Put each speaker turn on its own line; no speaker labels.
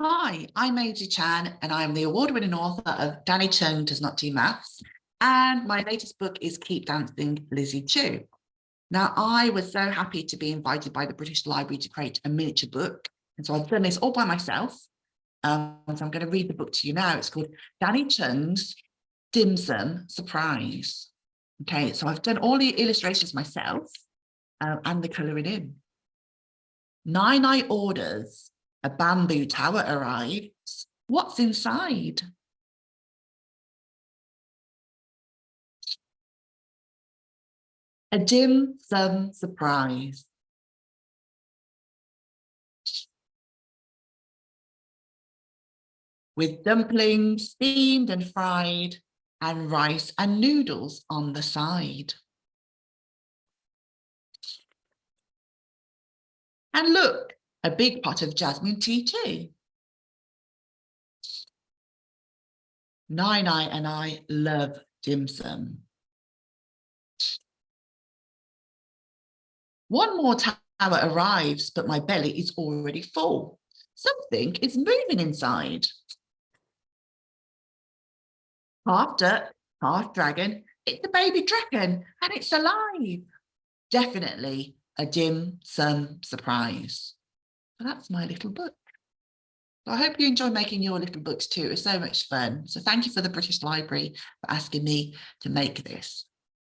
Hi, I'm Maisie Chan and I'm the award-winning author of Danny Chung Does Not Do Maths and my latest book is Keep Dancing Lizzie Chu. Now I was so happy to be invited by the British Library to create a miniature book and so I've done this all by myself. Um, so I'm going to read the book to you now. It's called Danny Chung's Dim Sum Surprise. Okay, so I've done all the illustrations myself uh, and the colouring in. Nai Nai orders a bamboo tower arrives. What's inside? A dim sum surprise. With dumplings steamed and fried and rice and noodles on the side. And look, a big pot of jasmine tea too. Nai Nai and I love dim sum. One more tower arrives, but my belly is already full. Something is moving inside. Half dirt, half dragon, it's a baby dragon and it's alive. Definitely a dim sum surprise. Well, that's my little book. I hope you enjoy making your little books too. It's so much fun. So thank you for the British Library for asking me to make this.